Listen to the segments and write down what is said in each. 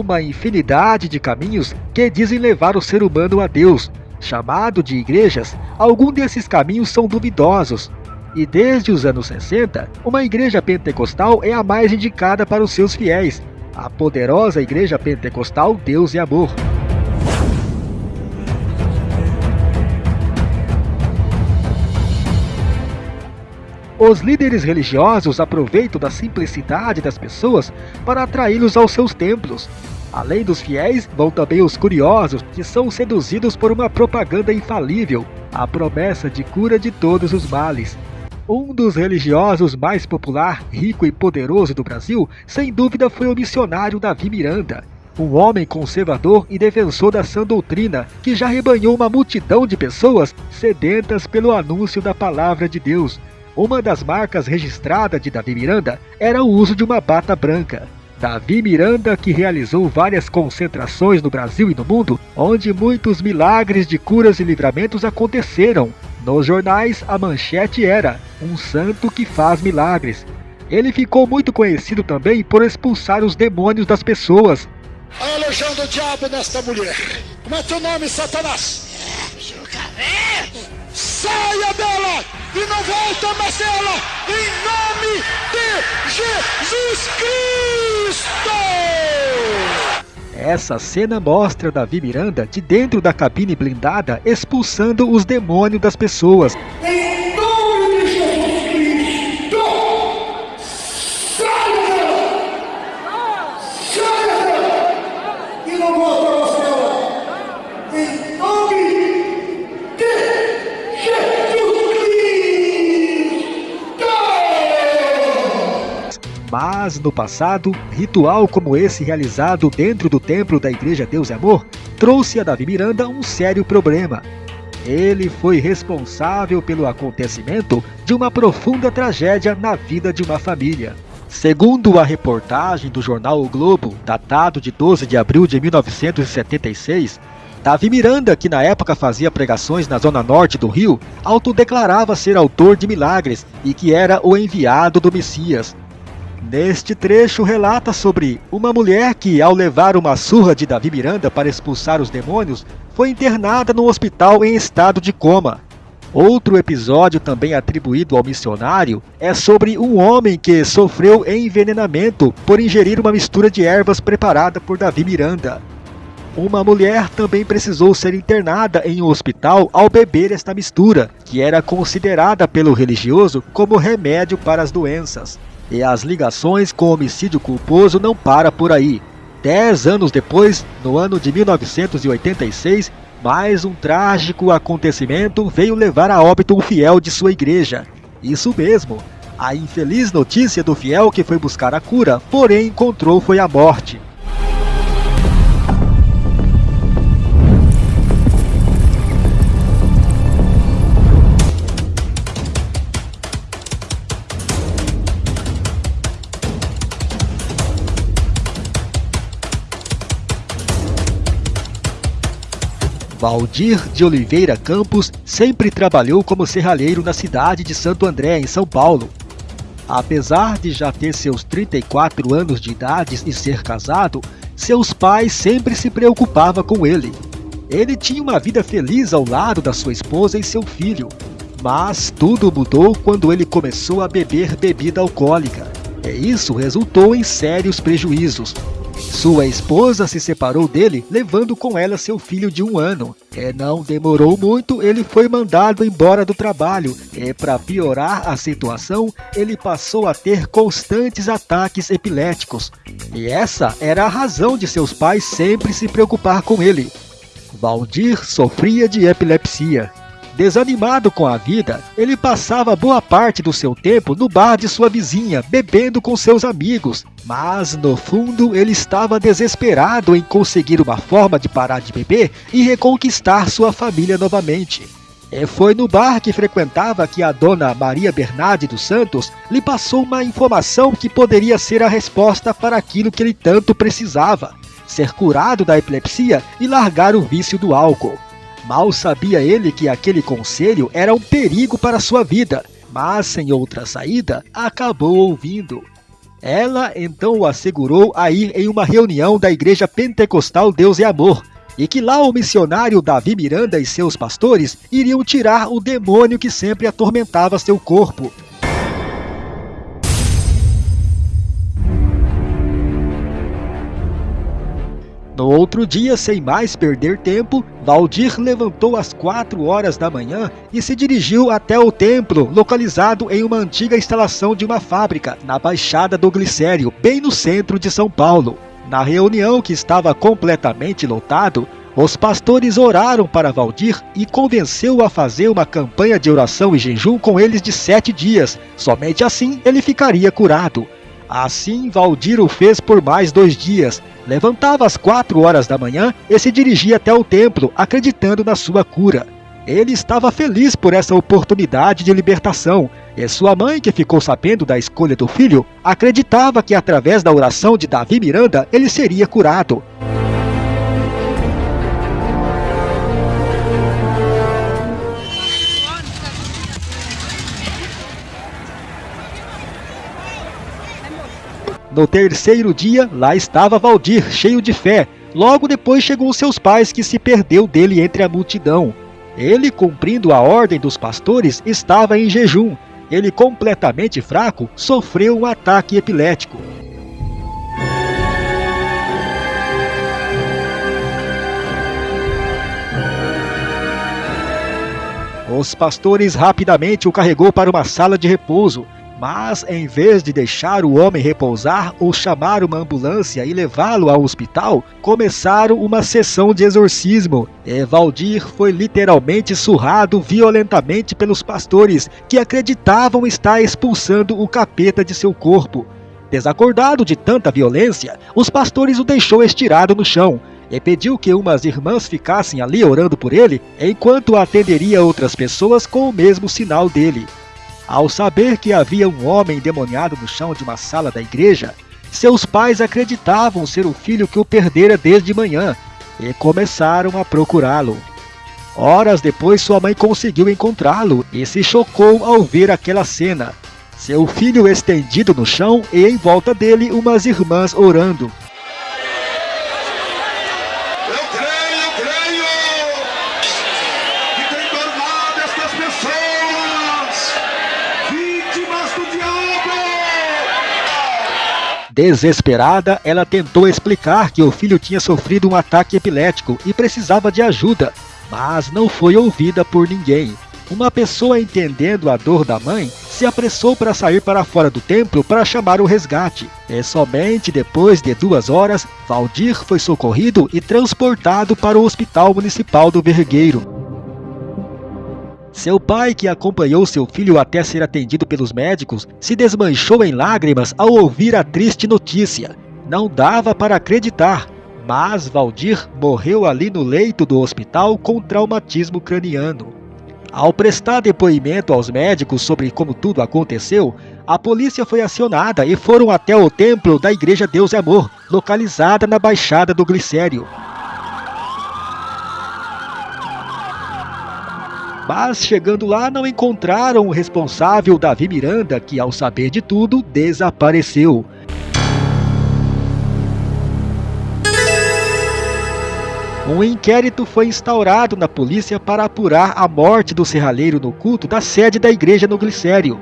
uma infinidade de caminhos que dizem levar o ser humano a Deus. Chamado de igrejas, alguns desses caminhos são duvidosos. E desde os anos 60, uma igreja pentecostal é a mais indicada para os seus fiéis, a poderosa Igreja Pentecostal Deus e Amor. Os líderes religiosos aproveitam da simplicidade das pessoas para atraí-los aos seus templos. Além dos fiéis, vão também os curiosos, que são seduzidos por uma propaganda infalível, a promessa de cura de todos os males. Um dos religiosos mais popular, rico e poderoso do Brasil, sem dúvida foi o missionário Davi Miranda, um homem conservador e defensor da sã doutrina, que já rebanhou uma multidão de pessoas sedentas pelo anúncio da palavra de Deus, uma das marcas registradas de Davi Miranda era o uso de uma bata branca. Davi Miranda, que realizou várias concentrações no Brasil e no mundo, onde muitos milagres de curas e livramentos aconteceram. Nos jornais, a manchete era: Um santo que faz milagres. Ele ficou muito conhecido também por expulsar os demônios das pessoas. Olha a legião do diabo nesta mulher. Como é teu nome, Satanás? Saia dela e não volta mais dela, em nome de Jesus Cristo! Essa cena mostra Davi Miranda de dentro da cabine blindada expulsando os demônios das pessoas. Mas no passado, ritual como esse realizado dentro do templo da Igreja Deus e Amor trouxe a Davi Miranda um sério problema. Ele foi responsável pelo acontecimento de uma profunda tragédia na vida de uma família. Segundo a reportagem do jornal O Globo, datado de 12 de abril de 1976, Davi Miranda, que na época fazia pregações na zona norte do Rio, autodeclarava ser autor de milagres e que era o enviado do Messias. Neste trecho relata sobre uma mulher que, ao levar uma surra de Davi Miranda para expulsar os demônios, foi internada no hospital em estado de coma. Outro episódio também atribuído ao missionário é sobre um homem que sofreu envenenamento por ingerir uma mistura de ervas preparada por Davi Miranda. Uma mulher também precisou ser internada em um hospital ao beber esta mistura, que era considerada pelo religioso como remédio para as doenças. E as ligações com homicídio culposo não para por aí. Dez anos depois, no ano de 1986, mais um trágico acontecimento veio levar a óbito um fiel de sua igreja. Isso mesmo, a infeliz notícia do fiel que foi buscar a cura, porém encontrou foi a morte. Valdir de Oliveira Campos sempre trabalhou como serralheiro na cidade de Santo André, em São Paulo. Apesar de já ter seus 34 anos de idade e ser casado, seus pais sempre se preocupavam com ele. Ele tinha uma vida feliz ao lado da sua esposa e seu filho, mas tudo mudou quando ele começou a beber bebida alcoólica. E isso resultou em sérios prejuízos. Sua esposa se separou dele, levando com ela seu filho de um ano. E não demorou muito, ele foi mandado embora do trabalho. E para piorar a situação, ele passou a ter constantes ataques epiléticos. E essa era a razão de seus pais sempre se preocupar com ele. Valdir sofria de epilepsia. Desanimado com a vida, ele passava boa parte do seu tempo no bar de sua vizinha, bebendo com seus amigos. Mas, no fundo, ele estava desesperado em conseguir uma forma de parar de beber e reconquistar sua família novamente. E foi no bar que frequentava que a dona Maria Bernardi dos Santos lhe passou uma informação que poderia ser a resposta para aquilo que ele tanto precisava: ser curado da epilepsia e largar o vício do álcool. Mal sabia ele que aquele conselho era um perigo para sua vida, mas sem outra saída, acabou ouvindo. Ela então o assegurou a ir em uma reunião da Igreja Pentecostal Deus e Amor, e que lá o missionário Davi Miranda e seus pastores iriam tirar o demônio que sempre atormentava seu corpo. No outro dia, sem mais perder tempo, Valdir levantou às quatro horas da manhã e se dirigiu até o templo, localizado em uma antiga instalação de uma fábrica, na Baixada do Glicério, bem no centro de São Paulo. Na reunião, que estava completamente lotado, os pastores oraram para Valdir e convenceu-o a fazer uma campanha de oração e jejum com eles de sete dias. Somente assim ele ficaria curado. Assim, Valdir o fez por mais dois dias. Levantava às quatro horas da manhã e se dirigia até o templo, acreditando na sua cura. Ele estava feliz por essa oportunidade de libertação, e sua mãe, que ficou sabendo da escolha do filho, acreditava que através da oração de Davi Miranda ele seria curado. No terceiro dia, lá estava Valdir, cheio de fé. Logo depois chegou seus pais, que se perdeu dele entre a multidão. Ele, cumprindo a ordem dos pastores, estava em jejum. Ele, completamente fraco, sofreu um ataque epilético. Os pastores rapidamente o carregou para uma sala de repouso. Mas, em vez de deixar o homem repousar ou chamar uma ambulância e levá-lo ao hospital, começaram uma sessão de exorcismo. E Valdir foi literalmente surrado violentamente pelos pastores, que acreditavam estar expulsando o capeta de seu corpo. Desacordado de tanta violência, os pastores o deixou estirado no chão e pediu que umas irmãs ficassem ali orando por ele, enquanto atenderia outras pessoas com o mesmo sinal dele. Ao saber que havia um homem endemoniado no chão de uma sala da igreja, seus pais acreditavam ser o filho que o perdera desde manhã e começaram a procurá-lo. Horas depois, sua mãe conseguiu encontrá-lo e se chocou ao ver aquela cena. Seu filho estendido no chão e em volta dele umas irmãs orando. Desesperada, ela tentou explicar que o filho tinha sofrido um ataque epilético e precisava de ajuda, mas não foi ouvida por ninguém. Uma pessoa entendendo a dor da mãe se apressou para sair para fora do templo para chamar o resgate. E somente depois de duas horas, Valdir foi socorrido e transportado para o Hospital Municipal do Vergueiro. Seu pai, que acompanhou seu filho até ser atendido pelos médicos, se desmanchou em lágrimas ao ouvir a triste notícia. Não dava para acreditar, mas Valdir morreu ali no leito do hospital com traumatismo craniano. Ao prestar depoimento aos médicos sobre como tudo aconteceu, a polícia foi acionada e foram até o templo da Igreja Deus e Amor, localizada na Baixada do Glicério. Mas chegando lá não encontraram o responsável Davi Miranda, que ao saber de tudo, desapareceu. Um inquérito foi instaurado na polícia para apurar a morte do serralheiro no culto da sede da igreja no Glicério.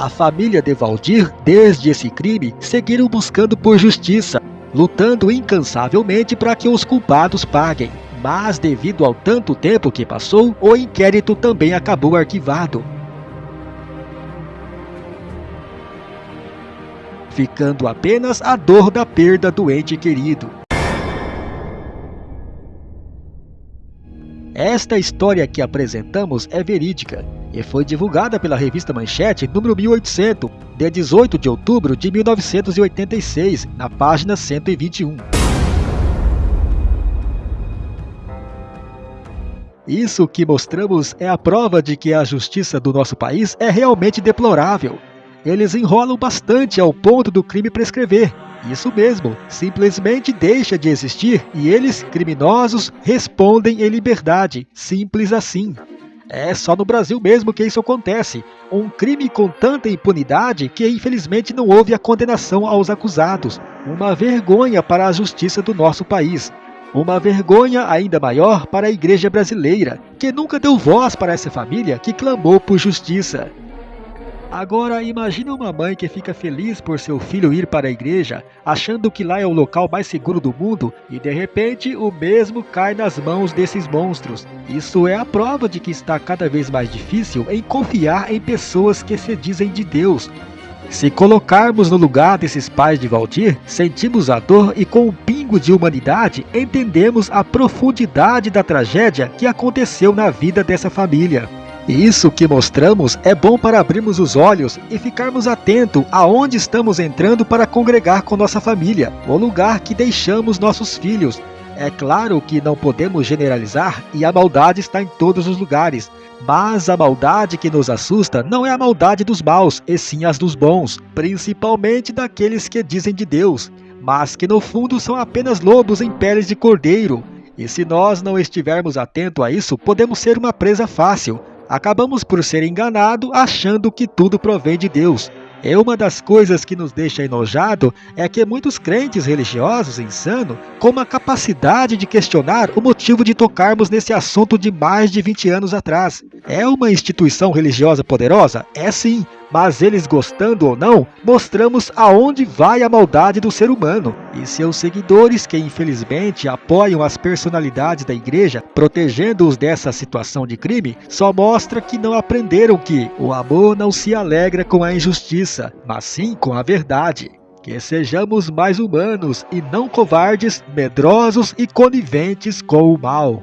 A família de Valdir, desde esse crime, seguiram buscando por justiça, lutando incansavelmente para que os culpados paguem. Mas, devido ao tanto tempo que passou, o inquérito também acabou arquivado. Ficando apenas a dor da perda do ente querido. Esta história que apresentamos é verídica e foi divulgada pela revista Manchete número 1800, de 18 de outubro de 1986, na página 121. Isso que mostramos é a prova de que a justiça do nosso país é realmente deplorável. eles enrolam bastante ao ponto do crime prescrever. Isso mesmo, simplesmente deixa de existir e eles, criminosos, respondem em liberdade. Simples assim. É só no Brasil mesmo que isso acontece. Um crime com tanta impunidade que infelizmente não houve a condenação aos acusados. Uma vergonha para a justiça do nosso país. Uma vergonha ainda maior para a igreja brasileira, que nunca deu voz para essa família que clamou por justiça. Agora imagine uma mãe que fica feliz por seu filho ir para a igreja, achando que lá é o local mais seguro do mundo, e de repente o mesmo cai nas mãos desses monstros. Isso é a prova de que está cada vez mais difícil em confiar em pessoas que se dizem de Deus, se colocarmos no lugar desses pais de Valdir, sentimos a dor e com um pingo de humanidade entendemos a profundidade da tragédia que aconteceu na vida dessa família. Isso que mostramos é bom para abrirmos os olhos e ficarmos atentos aonde estamos entrando para congregar com nossa família, o lugar que deixamos nossos filhos, é claro que não podemos generalizar e a maldade está em todos os lugares, mas a maldade que nos assusta não é a maldade dos maus, e sim as dos bons, principalmente daqueles que dizem de Deus, mas que no fundo são apenas lobos em peles de cordeiro. E se nós não estivermos atentos a isso, podemos ser uma presa fácil. Acabamos por ser enganados achando que tudo provém de Deus. É uma das coisas que nos deixa enojado é que muitos crentes religiosos insanos com a capacidade de questionar o motivo de tocarmos nesse assunto de mais de 20 anos atrás. É uma instituição religiosa poderosa? É sim, mas eles gostando ou não, mostramos aonde vai a maldade do ser humano. E seus seguidores, que infelizmente apoiam as personalidades da igreja, protegendo-os dessa situação de crime, só mostra que não aprenderam que o amor não se alegra com a injustiça, mas sim com a verdade. Que sejamos mais humanos e não covardes, medrosos e coniventes com o mal.